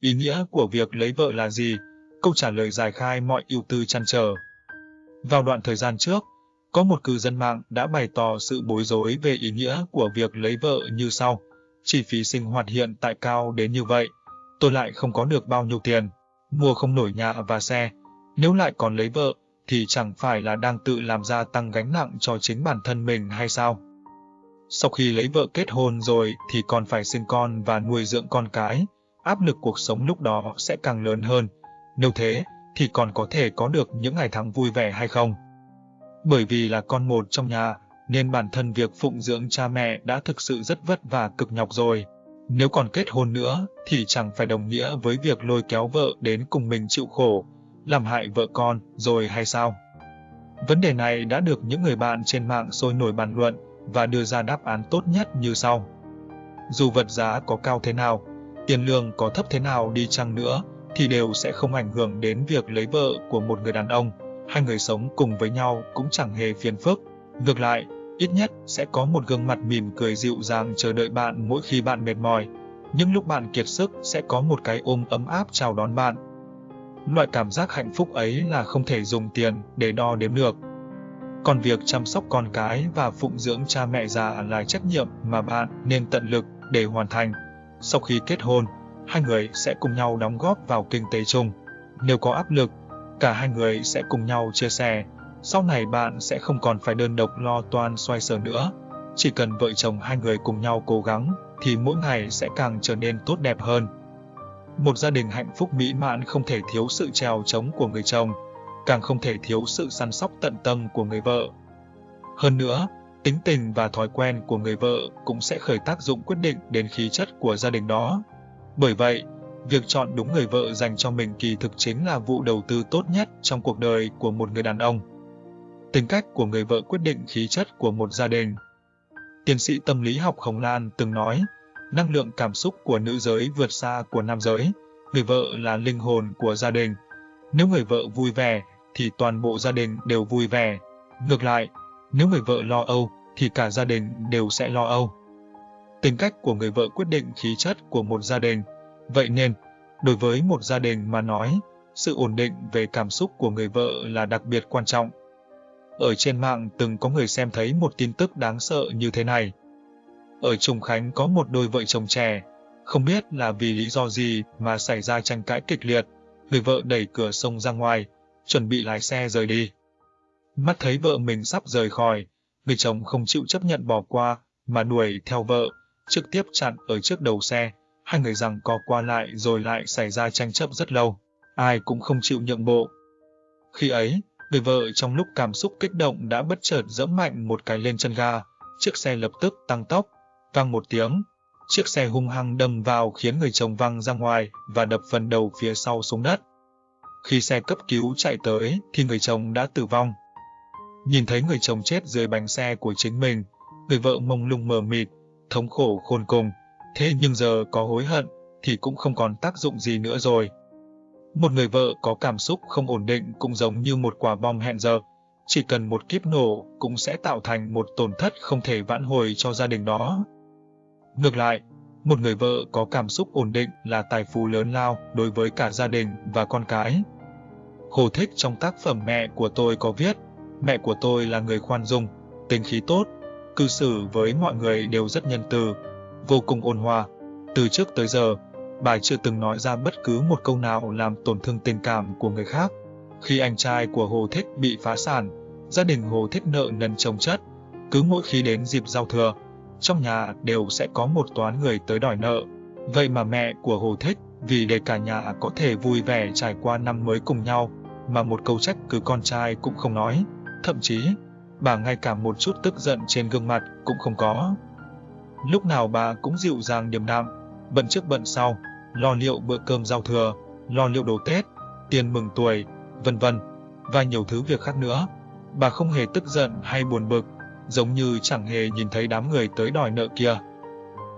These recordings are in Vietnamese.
Ý nghĩa của việc lấy vợ là gì? Câu trả lời giải khai mọi ưu tư chăn trở. Vào đoạn thời gian trước, có một cư dân mạng đã bày tỏ sự bối rối về ý nghĩa của việc lấy vợ như sau. Chi phí sinh hoạt hiện tại cao đến như vậy, tôi lại không có được bao nhiêu tiền, mua không nổi nhà và xe. Nếu lại còn lấy vợ, thì chẳng phải là đang tự làm gia tăng gánh nặng cho chính bản thân mình hay sao? Sau khi lấy vợ kết hôn rồi thì còn phải sinh con và nuôi dưỡng con cái, áp lực cuộc sống lúc đó sẽ càng lớn hơn. Nếu thế, thì còn có thể có được những ngày tháng vui vẻ hay không? Bởi vì là con một trong nhà, nên bản thân việc phụng dưỡng cha mẹ đã thực sự rất vất vả cực nhọc rồi. Nếu còn kết hôn nữa, thì chẳng phải đồng nghĩa với việc lôi kéo vợ đến cùng mình chịu khổ, làm hại vợ con rồi hay sao? Vấn đề này đã được những người bạn trên mạng sôi nổi bàn luận và đưa ra đáp án tốt nhất như sau. Dù vật giá có cao thế nào, tiền lương có thấp thế nào đi chăng nữa, thì đều sẽ không ảnh hưởng đến việc lấy vợ của một người đàn ông. Hai người sống cùng với nhau cũng chẳng hề phiền phức. Ngược lại, ít nhất sẽ có một gương mặt mỉm cười dịu dàng chờ đợi bạn mỗi khi bạn mệt mỏi. Nhưng lúc bạn kiệt sức sẽ có một cái ôm ấm áp chào đón bạn. Loại cảm giác hạnh phúc ấy là không thể dùng tiền để đo đếm được. Còn việc chăm sóc con cái và phụng dưỡng cha mẹ già là trách nhiệm mà bạn nên tận lực để hoàn thành. Sau khi kết hôn, hai người sẽ cùng nhau đóng góp vào kinh tế chung. Nếu có áp lực, cả hai người sẽ cùng nhau chia sẻ. Sau này bạn sẽ không còn phải đơn độc lo toan xoay sở nữa. Chỉ cần vợ chồng hai người cùng nhau cố gắng, thì mỗi ngày sẽ càng trở nên tốt đẹp hơn. Một gia đình hạnh phúc mỹ mãn không thể thiếu sự trèo chống của người chồng, càng không thể thiếu sự săn sóc tận tâm của người vợ. Hơn nữa, tính tình và thói quen của người vợ cũng sẽ khởi tác dụng quyết định đến khí chất của gia đình đó. Bởi vậy, việc chọn đúng người vợ dành cho mình kỳ thực chính là vụ đầu tư tốt nhất trong cuộc đời của một người đàn ông. Tính cách của người vợ quyết định khí chất của một gia đình. Tiến sĩ tâm lý học Hồng Lan từng nói, năng lượng cảm xúc của nữ giới vượt xa của nam giới, người vợ là linh hồn của gia đình. Nếu người vợ vui vẻ, thì toàn bộ gia đình đều vui vẻ. Ngược lại, nếu người vợ lo âu, thì cả gia đình đều sẽ lo âu. Tính cách của người vợ quyết định khí chất của một gia đình. Vậy nên, đối với một gia đình mà nói, sự ổn định về cảm xúc của người vợ là đặc biệt quan trọng. Ở trên mạng từng có người xem thấy một tin tức đáng sợ như thế này. Ở Trùng Khánh có một đôi vợ chồng trẻ, không biết là vì lý do gì mà xảy ra tranh cãi kịch liệt, người vợ đẩy cửa sông ra ngoài, chuẩn bị lái xe rời đi. Mắt thấy vợ mình sắp rời khỏi, người chồng không chịu chấp nhận bỏ qua, mà đuổi theo vợ, trực tiếp chặn ở trước đầu xe, hai người rằng co qua lại rồi lại xảy ra tranh chấp rất lâu, ai cũng không chịu nhượng bộ. Khi ấy, người vợ trong lúc cảm xúc kích động đã bất chợt dẫm mạnh một cái lên chân ga, chiếc xe lập tức tăng tốc, vang một tiếng, chiếc xe hung hăng đâm vào khiến người chồng văng ra ngoài và đập phần đầu phía sau xuống đất. Khi xe cấp cứu chạy tới thì người chồng đã tử vong. Nhìn thấy người chồng chết dưới bánh xe của chính mình, người vợ mông lung mờ mịt, thống khổ khôn cùng, thế nhưng giờ có hối hận thì cũng không còn tác dụng gì nữa rồi. Một người vợ có cảm xúc không ổn định cũng giống như một quả bom hẹn giờ, chỉ cần một kiếp nổ cũng sẽ tạo thành một tổn thất không thể vãn hồi cho gia đình đó. Ngược lại, một người vợ có cảm xúc ổn định là tài phú lớn lao đối với cả gia đình và con cái. Hồ Thích trong tác phẩm Mẹ của tôi có viết, mẹ của tôi là người khoan dung, tính khí tốt, cư xử với mọi người đều rất nhân từ, vô cùng ôn hòa. Từ trước tới giờ, bà chưa từng nói ra bất cứ một câu nào làm tổn thương tình cảm của người khác. Khi anh trai của Hồ Thích bị phá sản, gia đình Hồ Thích nợ nần chồng chất. Cứ mỗi khi đến dịp giao thừa, trong nhà đều sẽ có một toán người tới đòi nợ. Vậy mà mẹ của Hồ Thích, vì để cả nhà có thể vui vẻ trải qua năm mới cùng nhau, mà một câu trách cứ con trai cũng không nói. Thậm chí, bà ngay cả một chút tức giận trên gương mặt cũng không có. Lúc nào bà cũng dịu dàng điềm đạm, bận trước bận sau, lo liệu bữa cơm giao thừa, lo liệu đồ Tết, tiền mừng tuổi, vân vân và nhiều thứ việc khác nữa. Bà không hề tức giận hay buồn bực, giống như chẳng hề nhìn thấy đám người tới đòi nợ kia.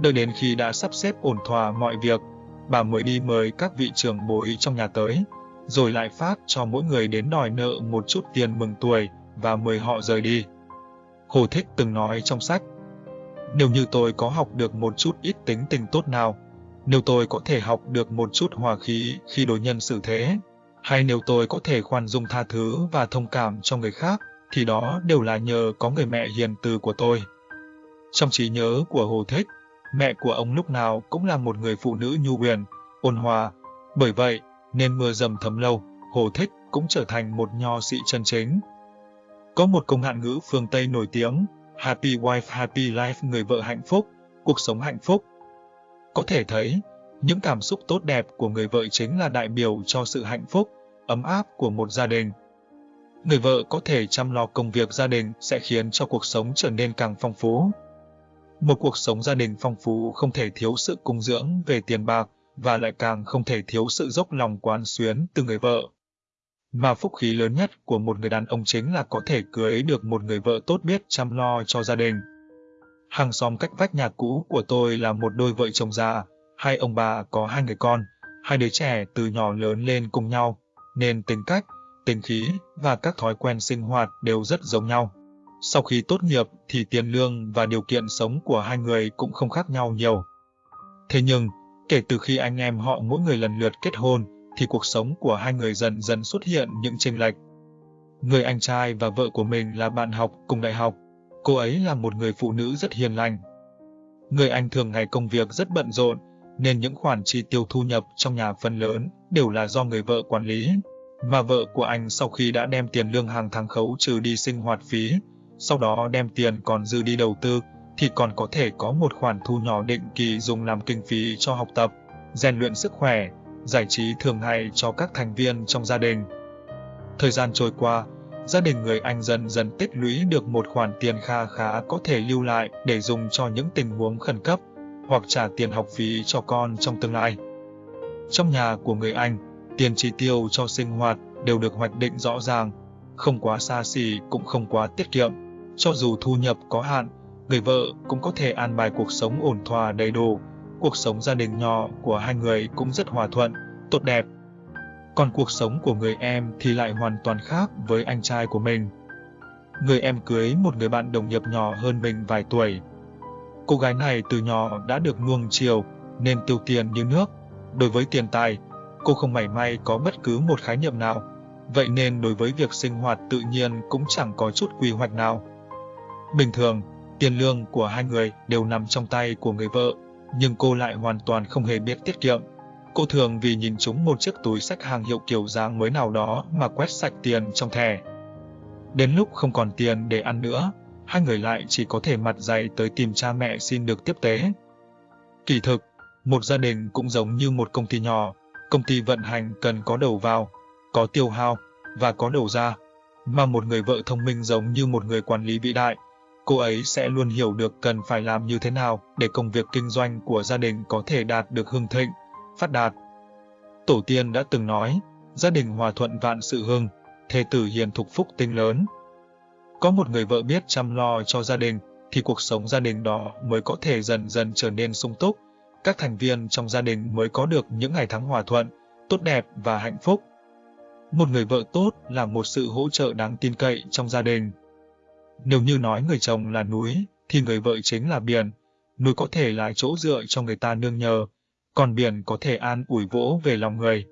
Đợi đến khi đã sắp xếp ổn thỏa mọi việc, bà mới đi mời các vị trưởng bối trong nhà tới, rồi lại phát cho mỗi người đến đòi nợ một chút tiền mừng tuổi và mời họ rời đi. Hồ Thích từng nói trong sách, nếu như tôi có học được một chút ít tính tình tốt nào, Nếu tôi có thể học được một chút hòa khí khi đối nhân xử thế, hay nếu tôi có thể khoan dung tha thứ và thông cảm cho người khác, thì đó đều là nhờ có người mẹ hiền từ của tôi. Trong trí nhớ của Hồ Thích, mẹ của ông lúc nào cũng là một người phụ nữ nhu huyền, ôn hòa. Bởi vậy, nên mưa dầm thấm lâu, Hồ Thích cũng trở thành một nho sĩ chân chính. Có một câu ngạn ngữ phương Tây nổi tiếng, Happy wife, happy life, người vợ hạnh phúc, cuộc sống hạnh phúc. Có thể thấy, những cảm xúc tốt đẹp của người vợ chính là đại biểu cho sự hạnh phúc, ấm áp của một gia đình. Người vợ có thể chăm lo công việc gia đình sẽ khiến cho cuộc sống trở nên càng phong phú. Một cuộc sống gia đình phong phú không thể thiếu sự cung dưỡng về tiền bạc và lại càng không thể thiếu sự dốc lòng quán xuyến từ người vợ. Mà phúc khí lớn nhất của một người đàn ông chính là có thể cưới được một người vợ tốt biết chăm lo cho gia đình. Hàng xóm cách vách nhà cũ của tôi là một đôi vợ chồng già, hai ông bà có hai người con, hai đứa trẻ từ nhỏ lớn lên cùng nhau, nên tính cách, tính khí và các thói quen sinh hoạt đều rất giống nhau. Sau khi tốt nghiệp thì tiền lương và điều kiện sống của hai người cũng không khác nhau nhiều. Thế nhưng, kể từ khi anh em họ mỗi người lần lượt kết hôn, thì cuộc sống của hai người dần dần xuất hiện những chênh lệch. Người anh trai và vợ của mình là bạn học cùng đại học. Cô ấy là một người phụ nữ rất hiền lành. Người anh thường ngày công việc rất bận rộn, nên những khoản chi tiêu thu nhập trong nhà phần lớn đều là do người vợ quản lý. Mà vợ của anh sau khi đã đem tiền lương hàng tháng khấu trừ đi sinh hoạt phí, sau đó đem tiền còn dư đi đầu tư, thì còn có thể có một khoản thu nhỏ định kỳ dùng làm kinh phí cho học tập, rèn luyện sức khỏe, giải trí thường ngày cho các thành viên trong gia đình. Thời gian trôi qua, gia đình người Anh dần dần tích lũy được một khoản tiền kha khá có thể lưu lại để dùng cho những tình huống khẩn cấp hoặc trả tiền học phí cho con trong tương lai. Trong nhà của người Anh, tiền chi tiêu cho sinh hoạt đều được hoạch định rõ ràng, không quá xa xỉ cũng không quá tiết kiệm. Cho dù thu nhập có hạn, người vợ cũng có thể an bài cuộc sống ổn thỏa đầy đủ. Cuộc sống gia đình nhỏ của hai người cũng rất hòa thuận, tốt đẹp. Còn cuộc sống của người em thì lại hoàn toàn khác với anh trai của mình. Người em cưới một người bạn đồng nghiệp nhỏ hơn mình vài tuổi. Cô gái này từ nhỏ đã được nuông chiều nên tiêu tiền như nước. Đối với tiền tài, cô không mảy may có bất cứ một khái niệm nào. Vậy nên đối với việc sinh hoạt tự nhiên cũng chẳng có chút quy hoạch nào. Bình thường, tiền lương của hai người đều nằm trong tay của người vợ, nhưng cô lại hoàn toàn không hề biết tiết kiệm. Cô thường vì nhìn chúng một chiếc túi sách hàng hiệu kiểu dáng mới nào đó mà quét sạch tiền trong thẻ. Đến lúc không còn tiền để ăn nữa, hai người lại chỉ có thể mặt dày tới tìm cha mẹ xin được tiếp tế. Kỳ thực, một gia đình cũng giống như một công ty nhỏ, công ty vận hành cần có đầu vào, có tiêu hao và có đầu ra, mà một người vợ thông minh giống như một người quản lý vĩ đại, cô ấy sẽ luôn hiểu được cần phải làm như thế nào để công việc kinh doanh của gia đình có thể đạt được hưng thịnh, phát đạt. Tổ tiên đã từng nói, gia đình hòa thuận vạn sự hưng, thê tử hiền thục phúc tinh lớn. Có một người vợ biết chăm lo cho gia đình, thì cuộc sống gia đình đó mới có thể dần dần trở nên sung túc, các thành viên trong gia đình mới có được những ngày tháng hòa thuận, tốt đẹp và hạnh phúc. Một người vợ tốt là một sự hỗ trợ đáng tin cậy trong gia đình. Nếu như nói người chồng là núi, thì người vợ chính là biển. Núi có thể là chỗ dựa cho người ta nương nhờ, còn biển có thể an ủi vỗ về lòng người.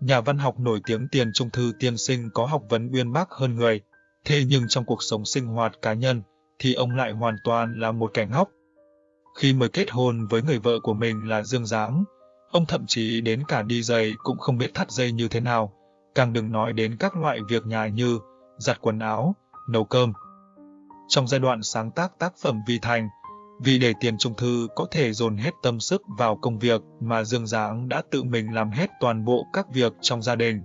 Nhà văn học nổi tiếng Tiền Trung Thư tiên sinh có học vấn uyên bác hơn người, thế nhưng trong cuộc sống sinh hoạt cá nhân thì ông lại hoàn toàn là một kẻ ngốc. Khi mới kết hôn với người vợ của mình là Dương Giáng, ông thậm chí đến cả đi giày cũng không biết thắt dây như thế nào, càng đừng nói đến các loại việc nhà như giặt quần áo, nấu cơm. Trong giai đoạn sáng tác tác phẩm Vì Thành, vì để tiền trung thư có thể dồn hết tâm sức vào công việc mà Dương Giáng đã tự mình làm hết toàn bộ các việc trong gia đình.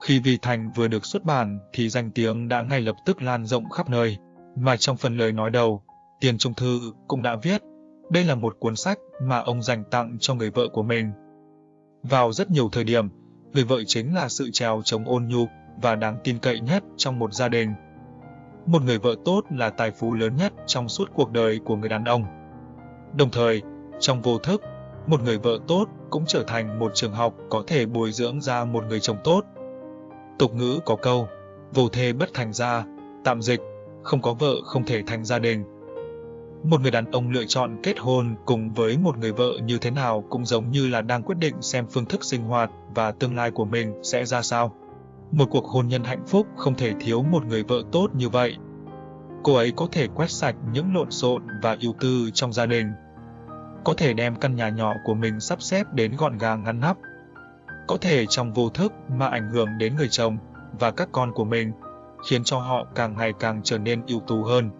Khi Vì Thành vừa được xuất bản thì danh tiếng đã ngay lập tức lan rộng khắp nơi, mà trong phần lời nói đầu, Tiền Trung Thư cũng đã viết, đây là một cuốn sách mà ông dành tặng cho người vợ của mình. Vào rất nhiều thời điểm, người vợ chính là sự trèo chống ôn nhu và đáng tin cậy nhất trong một gia đình. Một người vợ tốt là tài phú lớn nhất trong suốt cuộc đời của người đàn ông. Đồng thời, trong vô thức, một người vợ tốt cũng trở thành một trường học có thể bồi dưỡng ra một người chồng tốt. Tục ngữ có câu, vô thê bất thành gia, tạm dịch, không có vợ không thể thành gia đình. Một người đàn ông lựa chọn kết hôn cùng với một người vợ như thế nào cũng giống như là đang quyết định xem phương thức sinh hoạt và tương lai của mình sẽ ra sao. Một cuộc hôn nhân hạnh phúc không thể thiếu một người vợ tốt như vậy. Cô ấy có thể quét sạch những lộn xộn và ưu tư trong gia đình. Có thể đem căn nhà nhỏ của mình sắp xếp đến gọn gàng ngăn nắp. Có thể trong vô thức mà ảnh hưởng đến người chồng và các con của mình, khiến cho họ càng ngày càng trở nên ưu tú hơn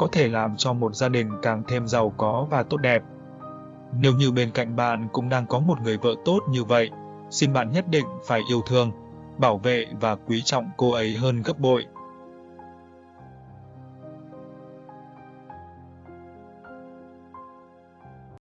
có thể làm cho một gia đình càng thêm giàu có và tốt đẹp. Nếu như bên cạnh bạn cũng đang có một người vợ tốt như vậy, xin bạn nhất định phải yêu thương, bảo vệ và quý trọng cô ấy hơn gấp bội.